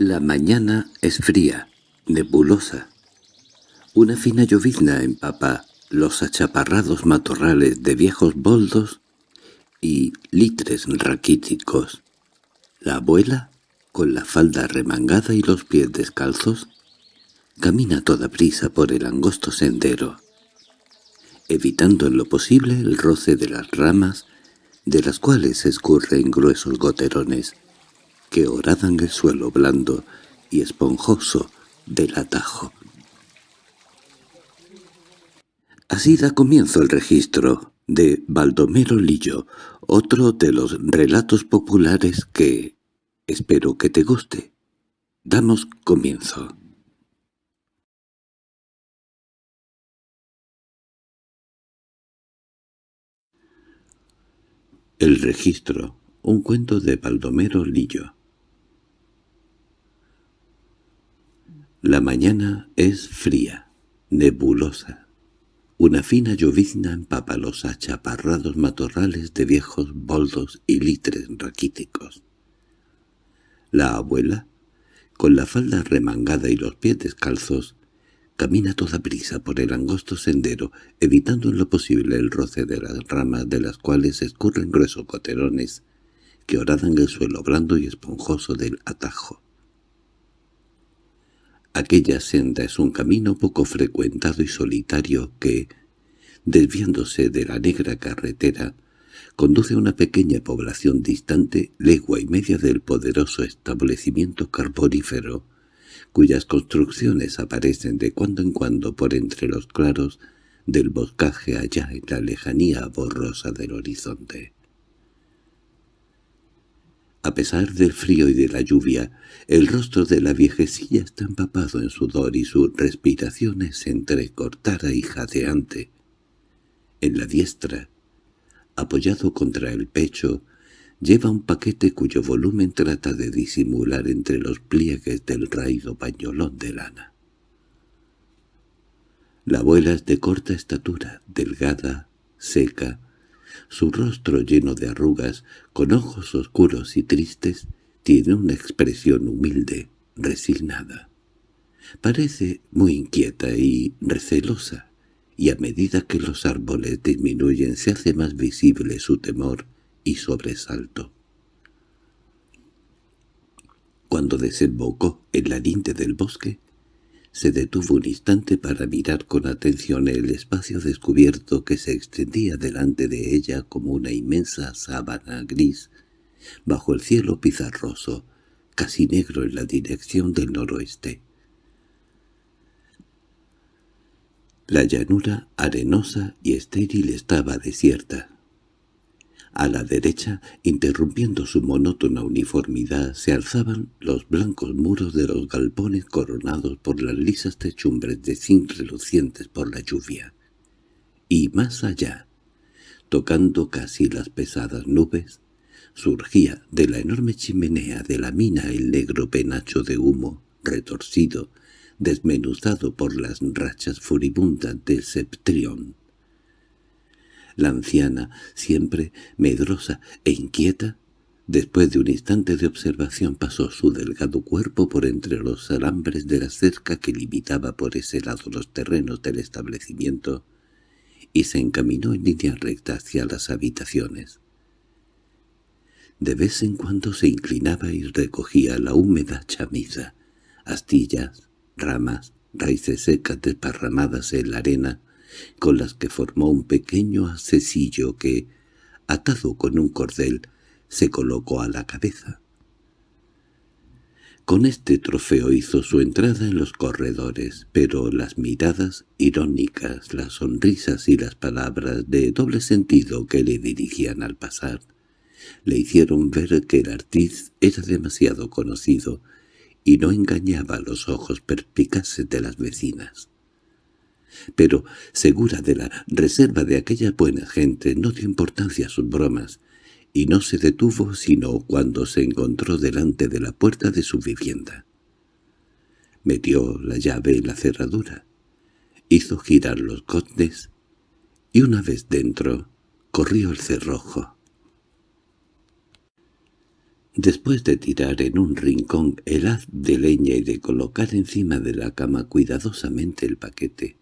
La mañana es fría, nebulosa. Una fina llovizna empapa los achaparrados matorrales de viejos boldos y litres raquíticos. La abuela, con la falda remangada y los pies descalzos, camina toda prisa por el angosto sendero, evitando en lo posible el roce de las ramas, de las cuales escurren gruesos goterones que horadan el suelo blando y esponjoso del atajo. Así da comienzo el registro de Baldomero Lillo, otro de los relatos populares que espero que te guste. Damos comienzo. El registro, un cuento de Baldomero Lillo. La mañana es fría, nebulosa. Una fina llovizna empapa los achaparrados matorrales de viejos boldos y litres raquíticos. La abuela, con la falda remangada y los pies descalzos, camina toda prisa por el angosto sendero, evitando en lo posible el roce de las ramas de las cuales escurren gruesos coterones que horadan el suelo blando y esponjoso del atajo. Aquella senda es un camino poco frecuentado y solitario que, desviándose de la negra carretera, conduce a una pequeña población distante legua y media del poderoso establecimiento carbonífero, cuyas construcciones aparecen de cuando en cuando por entre los claros del boscaje allá en la lejanía borrosa del horizonte. A pesar del frío y de la lluvia, el rostro de la viejecilla está empapado en sudor y su respiración es entrecortada y jadeante. En la diestra, apoyado contra el pecho, lleva un paquete cuyo volumen trata de disimular entre los pliegues del raído pañolón de lana. La abuela es de corta estatura, delgada, seca, su rostro lleno de arrugas, con ojos oscuros y tristes, tiene una expresión humilde, resignada. Parece muy inquieta y recelosa, y a medida que los árboles disminuyen se hace más visible su temor y sobresalto. Cuando desembocó en la linde del bosque, se detuvo un instante para mirar con atención el espacio descubierto que se extendía delante de ella como una inmensa sábana gris, bajo el cielo pizarroso, casi negro en la dirección del noroeste. La llanura arenosa y estéril estaba desierta. A la derecha, interrumpiendo su monótona uniformidad, se alzaban los blancos muros de los galpones coronados por las lisas techumbres de zinc relucientes por la lluvia. Y más allá, tocando casi las pesadas nubes, surgía de la enorme chimenea de la mina el negro penacho de humo, retorcido, desmenuzado por las rachas furibundas del septrión. La anciana, siempre medrosa e inquieta, después de un instante de observación pasó su delgado cuerpo por entre los alambres de la cerca que limitaba por ese lado los terrenos del establecimiento y se encaminó en línea recta hacia las habitaciones. De vez en cuando se inclinaba y recogía la húmeda chamisa, astillas, ramas, raíces secas desparramadas en la arena, con las que formó un pequeño accesillo que, atado con un cordel, se colocó a la cabeza. Con este trofeo hizo su entrada en los corredores, pero las miradas irónicas, las sonrisas y las palabras de doble sentido que le dirigían al pasar, le hicieron ver que el artiz era demasiado conocido y no engañaba los ojos perspicaces de las vecinas pero, segura de la reserva de aquella buena gente, no dio importancia a sus bromas, y no se detuvo sino cuando se encontró delante de la puerta de su vivienda. Metió la llave en la cerradura, hizo girar los cotes, y una vez dentro, corrió el cerrojo. Después de tirar en un rincón el haz de leña y de colocar encima de la cama cuidadosamente el paquete,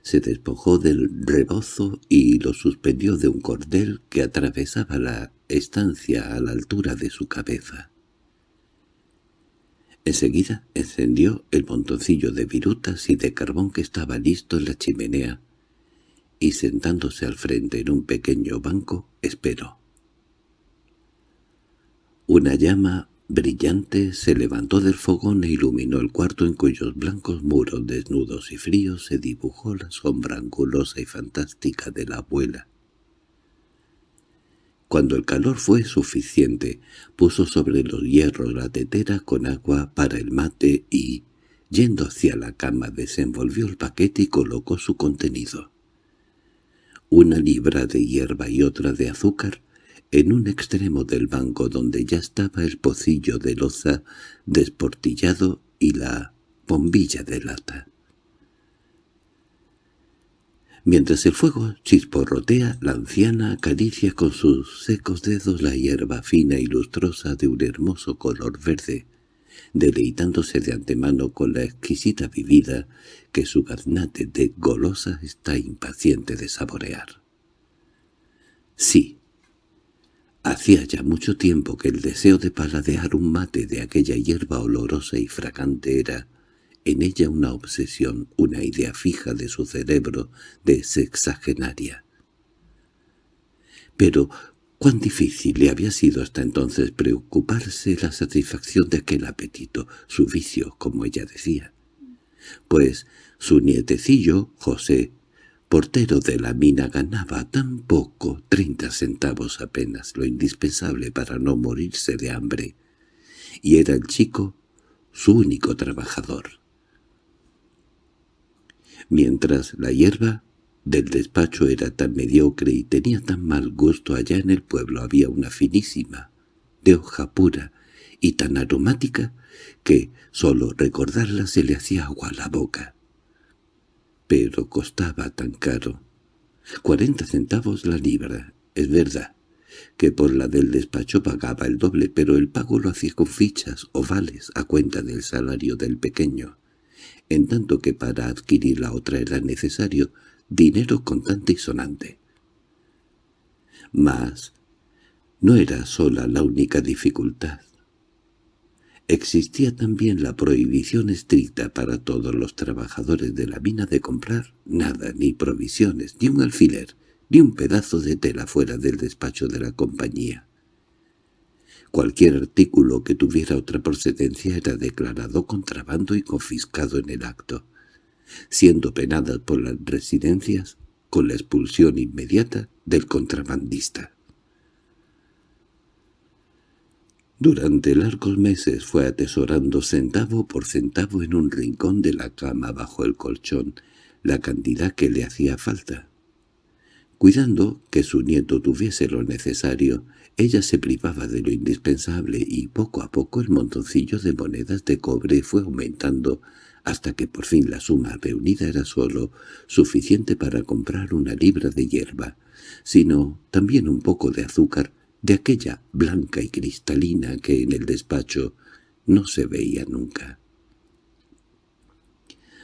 se despojó del rebozo y lo suspendió de un cordel que atravesaba la estancia a la altura de su cabeza. Enseguida encendió el montoncillo de virutas y de carbón que estaba listo en la chimenea, y sentándose al frente en un pequeño banco, esperó. Una llama brillante se levantó del fogón e iluminó el cuarto en cuyos blancos muros desnudos y fríos se dibujó la sombra angulosa y fantástica de la abuela. Cuando el calor fue suficiente, puso sobre los hierros la tetera con agua para el mate y, yendo hacia la cama, desenvolvió el paquete y colocó su contenido. Una libra de hierba y otra de azúcar, en un extremo del banco donde ya estaba el pocillo de loza desportillado y la bombilla de lata. Mientras el fuego chisporrotea, la anciana acaricia con sus secos dedos la hierba fina y lustrosa de un hermoso color verde, deleitándose de antemano con la exquisita bebida que su gaznate de golosa está impaciente de saborear. Sí, hacía ya mucho tiempo que el deseo de paladear un mate de aquella hierba olorosa y fragante era en ella una obsesión, una idea fija de su cerebro de sexagenaria. Pero cuán difícil le había sido hasta entonces preocuparse la satisfacción de aquel apetito, su vicio, como ella decía. Pues su nietecillo, José, portero de la mina, ganaba tan poco, treinta centavos apenas, lo indispensable para no morirse de hambre, y era el chico su único trabajador mientras la hierba del despacho era tan mediocre y tenía tan mal gusto allá en el pueblo había una finísima, de hoja pura y tan aromática que solo recordarla se le hacía agua a la boca. Pero costaba tan caro. Cuarenta centavos la libra, es verdad, que por la del despacho pagaba el doble, pero el pago lo hacía con fichas o vales a cuenta del salario del pequeño en tanto que para adquirir la otra era necesario dinero contante y sonante. Mas no era sola la única dificultad. Existía también la prohibición estricta para todos los trabajadores de la mina de comprar nada, ni provisiones, ni un alfiler, ni un pedazo de tela fuera del despacho de la compañía. Cualquier artículo que tuviera otra procedencia era declarado contrabando y confiscado en el acto, siendo penadas por las residencias con la expulsión inmediata del contrabandista. Durante largos meses fue atesorando centavo por centavo en un rincón de la cama bajo el colchón la cantidad que le hacía falta. Cuidando que su nieto tuviese lo necesario, ella se privaba de lo indispensable y poco a poco el montoncillo de monedas de cobre fue aumentando hasta que por fin la suma reunida era solo suficiente para comprar una libra de hierba, sino también un poco de azúcar de aquella blanca y cristalina que en el despacho no se veía nunca.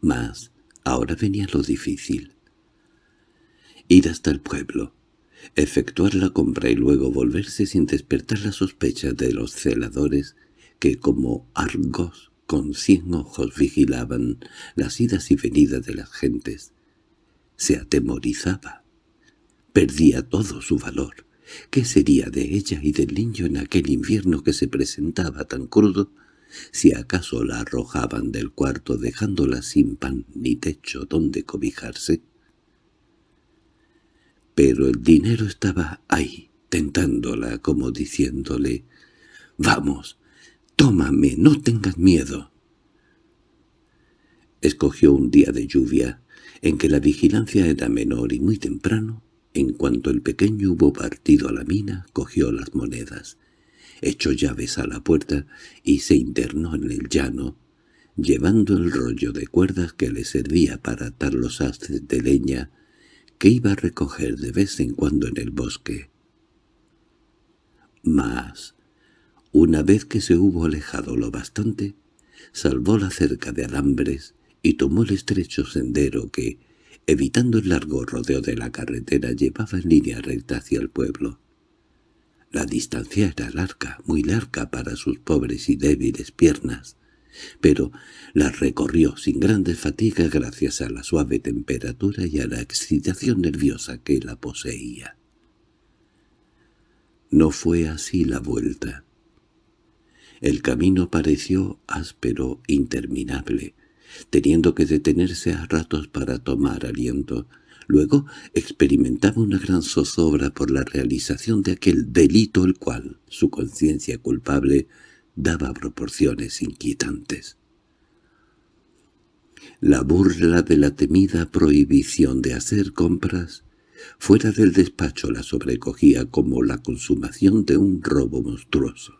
Mas ahora venía lo difícil. Ir hasta el pueblo, efectuar la compra y luego volverse sin despertar la sospecha de los celadores que como argos con cien ojos vigilaban las idas y venidas de las gentes. Se atemorizaba. Perdía todo su valor. ¿Qué sería de ella y del niño en aquel invierno que se presentaba tan crudo si acaso la arrojaban del cuarto dejándola sin pan ni techo donde cobijarse? pero el dinero estaba ahí, tentándola como diciéndole «Vamos, tómame, no tengas miedo». Escogió un día de lluvia, en que la vigilancia era menor y muy temprano, en cuanto el pequeño hubo partido a la mina, cogió las monedas, echó llaves a la puerta y se internó en el llano, llevando el rollo de cuerdas que le servía para atar los haces de leña que iba a recoger de vez en cuando en el bosque. Mas Una vez que se hubo alejado lo bastante, salvó la cerca de alambres y tomó el estrecho sendero que, evitando el largo rodeo de la carretera, llevaba en línea recta hacia el pueblo. La distancia era larga, muy larga para sus pobres y débiles piernas, pero la recorrió sin grandes fatigas gracias a la suave temperatura y a la excitación nerviosa que la poseía. No fue así la vuelta. El camino pareció áspero, interminable, teniendo que detenerse a ratos para tomar aliento. Luego experimentaba una gran zozobra por la realización de aquel delito el cual su conciencia culpable daba proporciones inquietantes. La burla de la temida prohibición de hacer compras fuera del despacho la sobrecogía como la consumación de un robo monstruoso.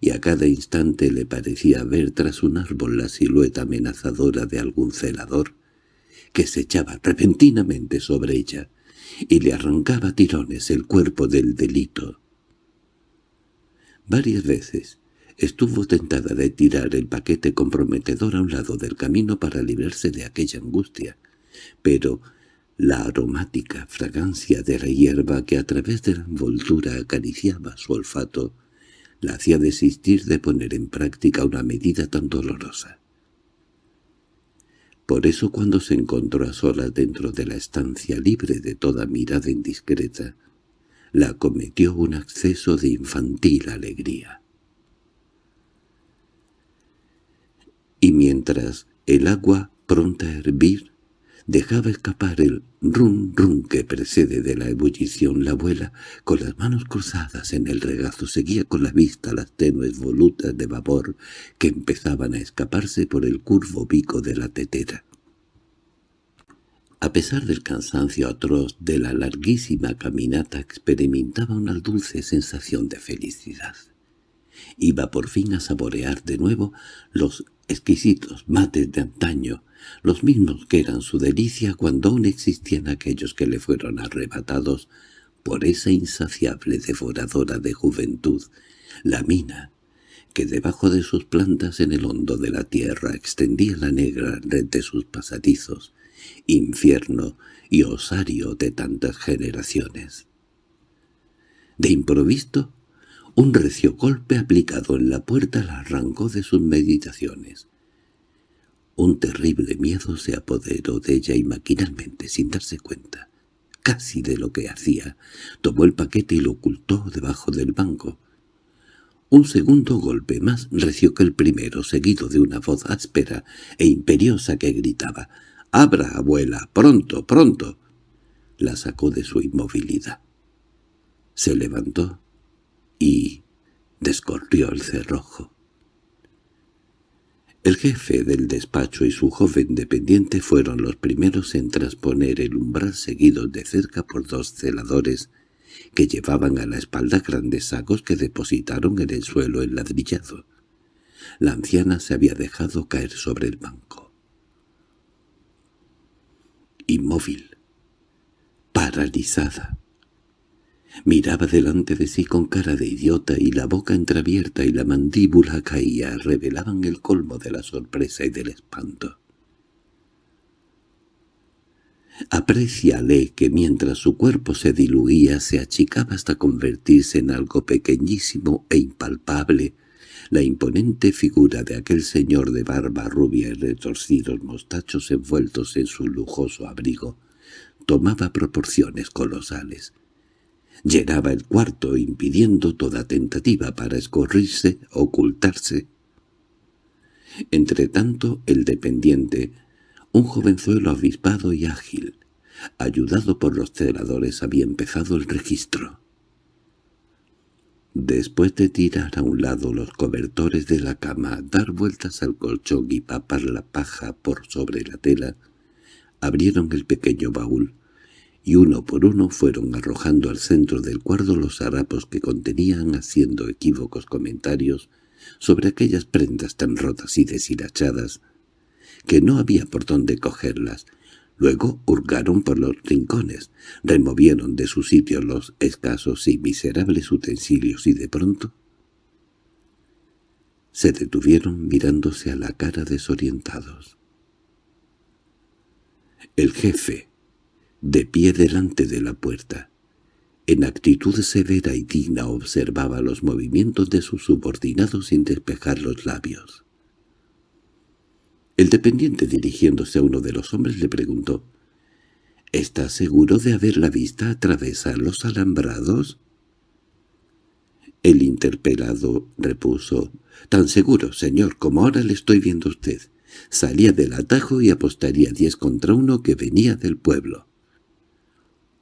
Y a cada instante le parecía ver tras un árbol la silueta amenazadora de algún celador que se echaba repentinamente sobre ella y le arrancaba tirones el cuerpo del delito. Varias veces estuvo tentada de tirar el paquete comprometedor a un lado del camino para librarse de aquella angustia, pero la aromática fragancia de la hierba que a través de la envoltura acariciaba su olfato la hacía desistir de poner en práctica una medida tan dolorosa. Por eso cuando se encontró a solas dentro de la estancia libre de toda mirada indiscreta, la acometió un acceso de infantil alegría. Y mientras el agua, pronta a hervir, dejaba escapar el rum rum que precede de la ebullición, la abuela, con las manos cruzadas en el regazo, seguía con la vista las tenues volutas de vapor que empezaban a escaparse por el curvo pico de la tetera. A pesar del cansancio atroz de la larguísima caminata experimentaba una dulce sensación de felicidad. Iba por fin a saborear de nuevo los exquisitos mates de antaño, los mismos que eran su delicia cuando aún existían aquellos que le fueron arrebatados por esa insaciable devoradora de juventud, la mina, que debajo de sus plantas en el hondo de la tierra extendía la negra red de sus pasadizos, infierno y osario de tantas generaciones. De improviso, un recio golpe aplicado en la puerta la arrancó de sus meditaciones. Un terrible miedo se apoderó de ella y maquinalmente, sin darse cuenta, casi de lo que hacía, tomó el paquete y lo ocultó debajo del banco. Un segundo golpe más reció que el primero, seguido de una voz áspera e imperiosa que gritaba —¡Abra, abuela! ¡Pronto, pronto! La sacó de su inmovilidad. Se levantó y descorrió el cerrojo. El jefe del despacho y su joven dependiente fueron los primeros en transponer el umbral seguidos de cerca por dos celadores que llevaban a la espalda grandes sacos que depositaron en el suelo enladrillado. La anciana se había dejado caer sobre el banco inmóvil, paralizada. Miraba delante de sí con cara de idiota y la boca entreabierta y la mandíbula caía revelaban el colmo de la sorpresa y del espanto. Apreciale que mientras su cuerpo se diluía se achicaba hasta convertirse en algo pequeñísimo e impalpable, la imponente figura de aquel señor de barba rubia y retorcidos mostachos envueltos en su lujoso abrigo tomaba proporciones colosales. Llenaba el cuarto impidiendo toda tentativa para escorrirse, ocultarse. Entretanto, el dependiente, un jovenzuelo avispado y ágil, ayudado por los celadores, había empezado el registro. Después de tirar a un lado los cobertores de la cama, dar vueltas al colchón y papar la paja por sobre la tela, abrieron el pequeño baúl, y uno por uno fueron arrojando al centro del cuarto los harapos que contenían haciendo equívocos comentarios sobre aquellas prendas tan rotas y deshilachadas que no había por dónde cogerlas, Luego hurgaron por los rincones, removieron de su sitio los escasos y miserables utensilios y de pronto Se detuvieron mirándose a la cara desorientados. El jefe, de pie delante de la puerta, en actitud severa y digna observaba los movimientos de sus subordinados sin despejar los labios. El dependiente dirigiéndose a uno de los hombres le preguntó, —¿Está seguro de haber la vista atravesar los alambrados? El interpelado repuso, —Tan seguro, señor, como ahora le estoy viendo a usted. Salía del atajo y apostaría diez contra uno que venía del pueblo.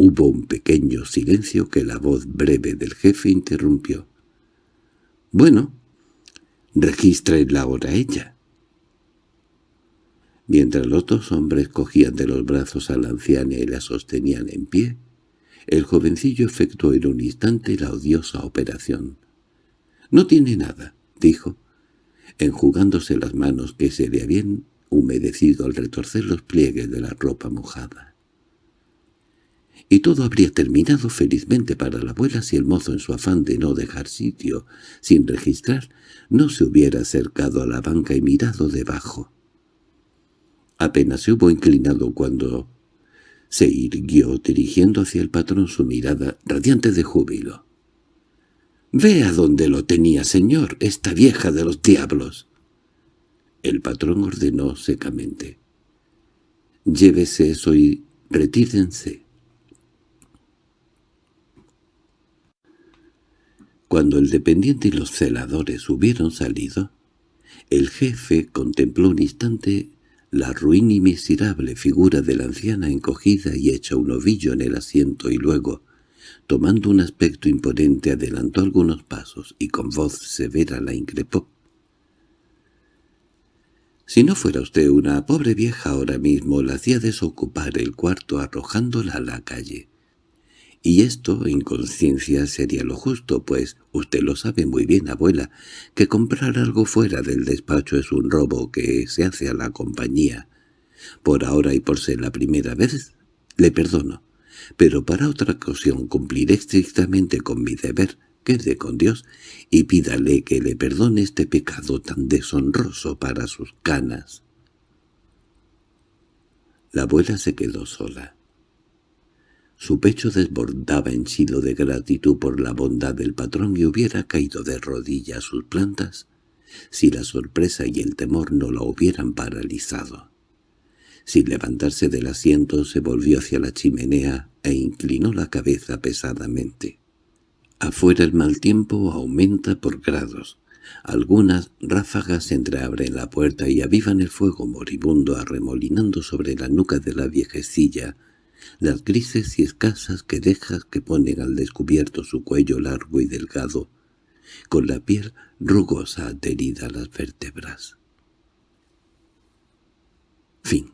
Hubo un pequeño silencio que la voz breve del jefe interrumpió. —Bueno, la ahora ella. Mientras los dos hombres cogían de los brazos a la anciana y la sostenían en pie, el jovencillo efectuó en un instante la odiosa operación. —No tiene nada —dijo, enjugándose las manos que se le habían humedecido al retorcer los pliegues de la ropa mojada. Y todo habría terminado felizmente para la abuela si el mozo en su afán de no dejar sitio sin registrar no se hubiera acercado a la banca y mirado debajo. Apenas se hubo inclinado cuando se irguió dirigiendo hacia el patrón su mirada radiante de júbilo. —¡Vea dónde lo tenía, señor, esta vieja de los diablos! El patrón ordenó secamente. —Llévese eso y retírense. Cuando el dependiente y los celadores hubieron salido, el jefe contempló un instante la ruin y miserable figura de la anciana encogida y hecha un ovillo en el asiento y luego, tomando un aspecto imponente, adelantó algunos pasos y con voz severa la increpó. Si no fuera usted una pobre vieja ahora mismo, la hacía desocupar el cuarto arrojándola a la calle. Y esto, en conciencia, sería lo justo, pues usted lo sabe muy bien, abuela, que comprar algo fuera del despacho es un robo que se hace a la compañía. Por ahora y por ser la primera vez, le perdono, pero para otra ocasión cumpliré estrictamente con mi deber, quede con Dios, y pídale que le perdone este pecado tan deshonroso para sus canas. La abuela se quedó sola. Su pecho desbordaba en silo de gratitud por la bondad del patrón y hubiera caído de rodillas sus plantas si la sorpresa y el temor no la hubieran paralizado. Sin levantarse del asiento se volvió hacia la chimenea e inclinó la cabeza pesadamente. Afuera el mal tiempo aumenta por grados. Algunas ráfagas entreabren la puerta y avivan el fuego moribundo arremolinando sobre la nuca de la viejecilla las grises y escasas querejas que ponen al descubierto su cuello largo y delgado, con la piel rugosa adherida a las vértebras. Fin